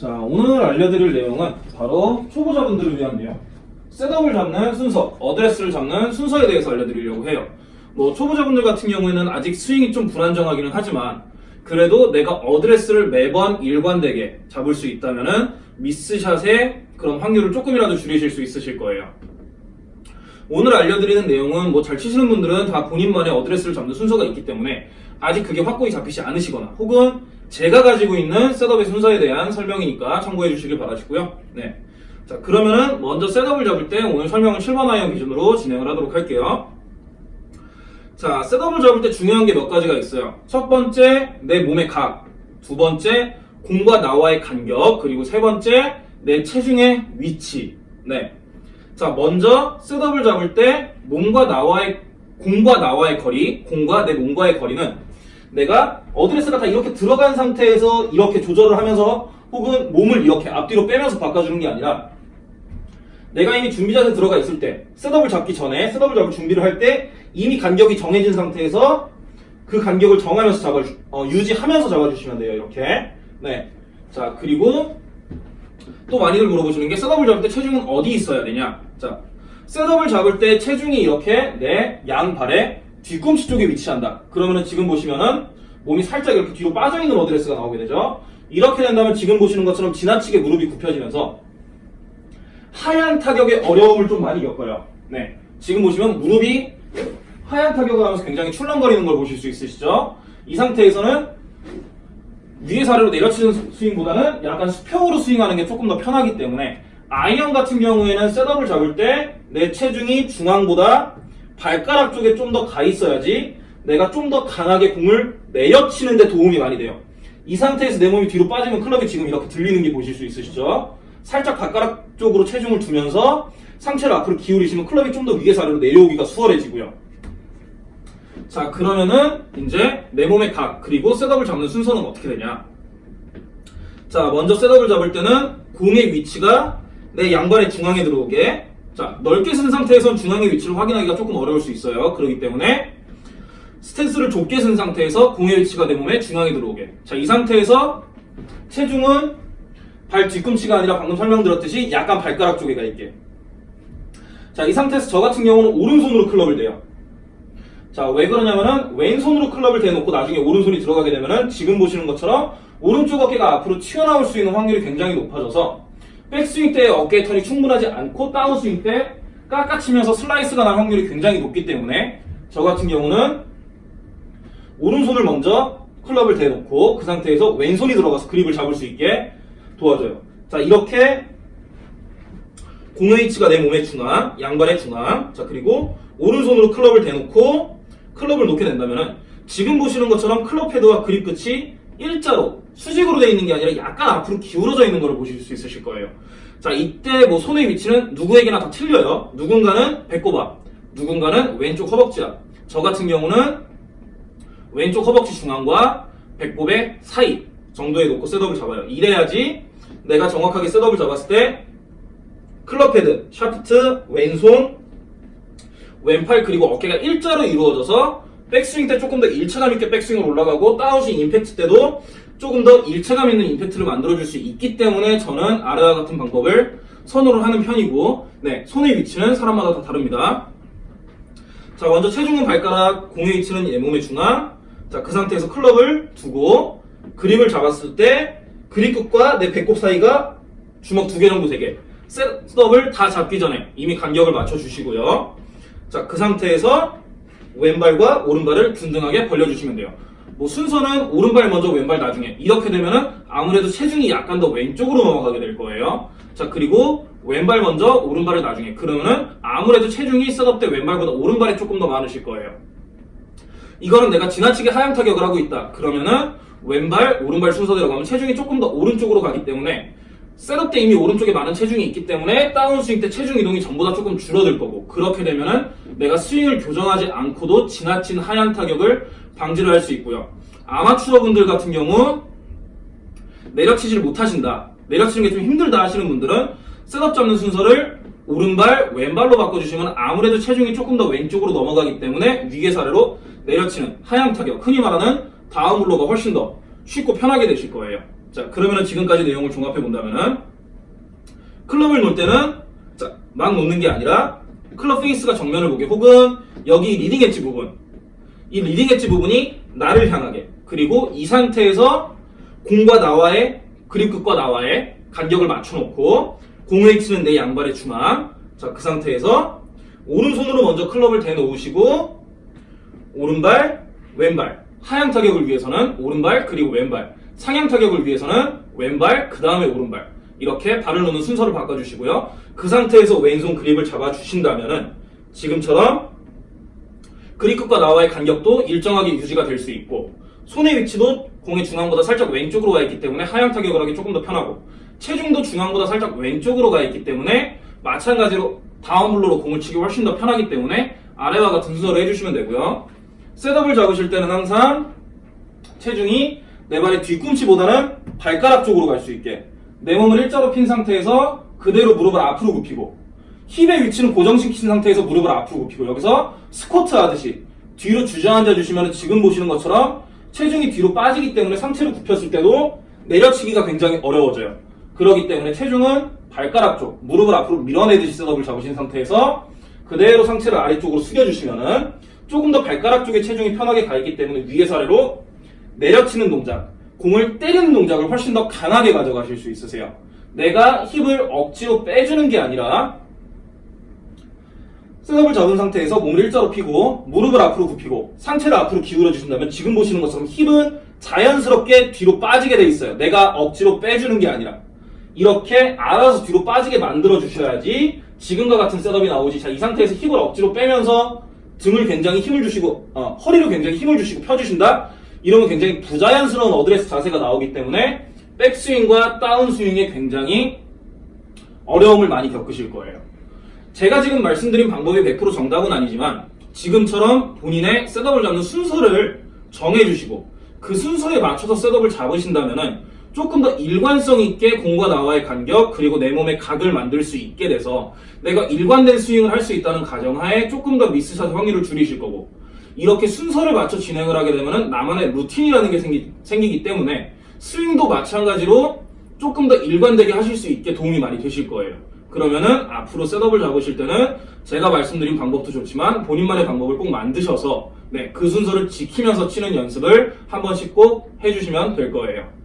자, 오늘 알려드릴 내용은 바로 초보자분들을 위한 내용. setup을 잡는 순서, 어드레스를 잡는 순서에 대해서 알려드리려고 해요. 뭐, 초보자분들 같은 경우에는 아직 스윙이 좀 불안정하기는 하지만, 그래도 내가 어드레스를 매번 일관되게 잡을 수 있다면 은, miss shot의 그런 확률을 조금이라도 줄이실 수 있으실 거예요. 오늘 알려드리는 내용은 뭐 잘 치시는 분들은 다 본인만의 어드레스를 잡는 순서가 있기 때문에 아직 그게 확고히 잡히지 않으시거나 혹은 제가 가지고 있는 setup의 순서에 대한 설명이니까 참고해 주시길 바라시고요. 네. 자, 그러면은 먼저 setup을 잡을 때 오늘 설명은 7번 아이언 기준으로 진행을 하도록 할게요. 자, setup을 잡을 때 중요한 게 몇 가지가 있어요. 첫 번째, 내 몸의 각. 두 번째, 공과 나와의 간격. 그리고 세 번째, 내 체중의 위치. 네. 자, 먼저 setup을 잡을 때 몸과 나와의 공과 나와의 거리, 공과 내 몸과의 거리는 내가 어드레스가 다 이렇게 들어간 상태에서 이렇게 조절을 하면서 혹은 몸을 이렇게 앞뒤로 빼면서 바꿔주는 게 아니라 내가 이미 준비 자세 들어가 있을 때 셋업을 잡기 전에 셋업을 잡을 준비를 할 때 이미 간격이 정해진 상태에서 그 간격을 정하면서 잡아 어, 유지하면서 잡아주시면 돼요 이렇게 네. 자 그리고 또 많이들 물어보시는 게 셋업을 잡을 때 체중은 어디 있어야 되냐 자 셋업을 잡을 때 체중이 이렇게 내 양발의 뒤꿈치 쪽에 위치한다 그러면은 지금 보시면은 몸이 살짝 이렇게 뒤로 빠져있는 어드레스가 나오게 되죠 이렇게 된다면 지금 보시는 것처럼 지나치게 무릎이 굽혀지면서 하얀 타격의 어려움을 좀 많이 겪어요. 네. 지금 보시면 무릎이 하얀 타격을 하면서 굉장히 출렁거리는 걸 보실 수 있으시죠? 이 상태에서는 위에서 아래로 내려치는 스윙보다는 약간 수평으로 스윙하는 게 조금 더 편하기 때문에 아이언 같은 경우에는 setup을 잡을 때 내 체중이 중앙보다 발가락 쪽에 좀 더 가 있어야지 내가 좀 더 강하게 공을 내려치는 데 도움이 많이 돼요. 이 상태에서 내 몸이 뒤로 빠지면 클럽이 지금 이렇게 들리는 게 보실 수 있으시죠? 살짝 발가락 쪽으로 체중을 두면서 상체를 앞으로 기울이시면 클럽이 좀 더 위에서 아래로 내려오기가 수월해지고요. 자 그러면은 이제 내 몸의 각 그리고 setup을 잡는 순서는 어떻게 되냐? 자 먼저 셋업을 잡을 때는 공의 위치가 내 양발의 중앙에 들어오게 자 넓게 쓴 상태에선 중앙의 위치를 확인하기가 조금 어려울 수 있어요. 그렇기 때문에 스탠스를 좁게 쓴 상태에서 공의 위치가 내 몸에 중앙에 들어오게 자 이 상태에서 체중은 발 뒤꿈치가 아니라 방금 설명드렸듯이 약간 발가락 쪽에 가 있게. 자, 이 상태에서 저 같은 경우는 오른손으로 클럽을 대요. 자, 왜 그러냐면은 왼손으로 클럽을 대놓고 나중에 오른손이 들어가게 되면은 지금 보시는 것처럼 오른쪽 어깨가 앞으로 튀어나올 수 있는 확률이 굉장히 높아져서 백스윙 때 어깨의 턴이 충분하지 않고 다운스윙 때 깎아치면서 슬라이스가 날 확률이 굉장히 높기 때문에 저 같은 경우는 오른손을 먼저 클럽을 대놓고 그 상태에서 왼손이 들어가서 그립을 잡을 수 있게 도와줘요. 자, 이렇게 공의 위치가 내 몸의 중앙, 양발의 중앙. 자, 그리고 오른손으로 클럽을 대놓고 클럽을 놓게 된다면은 지금 보시는 것처럼 클럽 헤드와 그립 끝이 일자로 수직으로 되어 있는 게 아니라 약간 앞으로 기울어져 있는 걸 보실 수 있으실 거예요. 자, 이때 뭐 손의 위치는 누구에게나 다 틀려요. 누군가는 배꼽 앞, 누군가는 왼쪽 허벅지 앞. 저 같은 경우는 왼쪽 허벅지 중앙과 배꼽의 사이 정도에 놓고 setup을 잡아요. 이래야지 내가 정확하게 setup을 잡았을 때 클럽 헤드, 샤프트, 왼손, 왼팔 그리고 어깨가 일자로 이루어져서 백스윙 때 조금 더 일체감 있게 백스윙을 올라가고 다운스윙 임팩트 때도 조금 더 일체감 있는 임팩트를 만들어줄 수 있기 때문에 저는 아래와 같은 방법을 선호를 하는 편이고 네 손의 위치는 사람마다 다 다릅니다. 자 먼저 체중은 발가락, 공의 위치는 내 몸의 중앙 자그 상태에서 클럽을 두고 그립을 잡았을 때 그립 끝과 내 배꼽 사이가 주먹 두 개 정도 되게 셋업을 다 잡기 전에 이미 간격을 맞춰주시고요. 자, 그 상태에서 왼발과 오른발을 균등하게 벌려주시면 돼요. 뭐 순서는 오른발 먼저 왼발 나중에 이렇게 되면은 아무래도 체중이 약간 더 왼쪽으로 넘어가게 될 거예요. 자 그리고 왼발 먼저 오른발을 나중에 그러면은 아무래도 체중이 셋업 때 왼발보다 오른발이 조금 더 많으실 거예요. 이거는 내가 지나치게 하향 타격을 하고 있다. 그러면은 왼발, 오른발 순서대로 가면 체중이 조금 더 오른쪽으로 가기 때문에 setup 때 이미 오른쪽에 많은 체중이 있기 때문에 다운스윙 때 체중 이동이 전보다 조금 줄어들 거고 그렇게 되면은 내가 스윙을 교정하지 않고도 지나친 하향 타격을 방지를 할 수 있고요. 아마추어 분들 같은 경우 내려치지를 못하신다. 내려치는 게 좀 힘들다 하시는 분들은 setup 잡는 순서를 오른발, 왼발로 바꿔주시면 아무래도 체중이 조금 더 왼쪽으로 넘어가기 때문에 위에서 아래로 내려치는 하향 타격, 흔히 말하는 다운블로가 훨씬 더 쉽고 편하게 되실 거예요. 자, 그러면은 지금까지 내용을 종합해 본다면은 클럽을 놓을 때는 자, 막 놓는 게 아니라 클럽 페이스가 정면을 보게 혹은 여기 leading edge 부분 이 leading edge 부분이 나를 향하게 그리고 이 상태에서 공과 나와의 그립 끝과 나와의 간격을 맞춰놓고 공을 치는 내 양발의 중앙 자 그 상태에서 오른손으로 먼저 클럽을 대놓으시고 오른발 왼발 하향 타격을 위해서는 오른발 그리고 왼발 상향 타격을 위해서는 왼발 그 다음에 오른발. 이렇게 발을 놓는 순서를 바꿔주시고요. 그 상태에서 왼손 그립을 잡아주신다면 은 지금처럼 그립 끝과 나와의 간격도 일정하게 유지가 될 수 있고 손의 위치도 공의 중앙보다 살짝 왼쪽으로 가 있기 때문에 하향 타격을 하기 조금 더 편하고 체중도 중앙보다 살짝 왼쪽으로 가 있기 때문에 마찬가지로 다운블로로 공을 치기 훨씬 더 편하기 때문에 아래와 같은 순서를 해주시면 되고요. 셋업을 잡으실 때는 항상 체중이 내 발의 뒤꿈치보다는 발가락 쪽으로 갈 수 있게 내 몸을 일자로 핀 상태에서 그대로 무릎을 앞으로 굽히고 힙의 위치는 고정시킨 상태에서 무릎을 앞으로 굽히고 여기서 스쿼트 하듯이 뒤로 주저앉아 주시면 지금 보시는 것처럼 체중이 뒤로 빠지기 때문에 상체를 굽혔을 때도 내려치기가 굉장히 어려워져요. 그렇기 때문에 체중은 발가락 쪽, 무릎을 앞으로 밀어내듯이 셋업을 잡으신 상태에서 그대로 상체를 아래쪽으로 숙여주시면은 조금 더 발가락 쪽에 체중이 편하게 가 있기 때문에 위에서 아래로 내려치는 동작, 공을 때리는 동작을 훨씬 더 강하게 가져가실 수 있으세요. 내가 힙을 억지로 빼주는 게 아니라 셋업을 잡은 상태에서 몸을 일자로 펴고 무릎을 앞으로 굽히고 상체를 앞으로 기울여 주신다면 지금 보시는 것처럼 힙은 자연스럽게 뒤로 빠지게 돼 있어요. 내가 억지로 빼주는 게 아니라 이렇게 알아서 뒤로 빠지게 만들어 주셔야지 지금과 같은 setup이 나오지. 자, 이 상태에서 힙을 억지로 빼면서 등을 굉장히 힘을 주시고 어, 허리를 굉장히 힘을 주시고 펴주신다. 이러면 굉장히 부자연스러운 어드레스 자세가 나오기 때문에 백스윙과 다운스윙에 굉장히 어려움을 많이 겪으실 거예요. 제가 지금 말씀드린 방법이 100% 정답은 아니지만 지금처럼 본인의 setup을 잡는 순서를 정해주시고 그 순서에 맞춰서 셋업을 잡으신다면은 조금 더 일관성 있게 공과 나와의 간격 그리고 내 몸의 각을 만들 수 있게 돼서 내가 일관된 스윙을 할 수 있다는 가정하에 조금 더 미스샷 확률을 줄이실 거고 이렇게 순서를 맞춰 진행을 하게 되면은 나만의 루틴이라는 게 생기, 생기기 때문에 스윙도 마찬가지로 조금 더 일관되게 하실 수 있게 도움이 많이 되실 거예요. 그러면은 앞으로 셋업을 잡으실 때는 제가 말씀드린 방법도 좋지만 본인만의 방법을 꼭 만드셔서 네, 그 순서를 지키면서 치는 연습을 한 번씩 꼭 해주시면 될 거예요.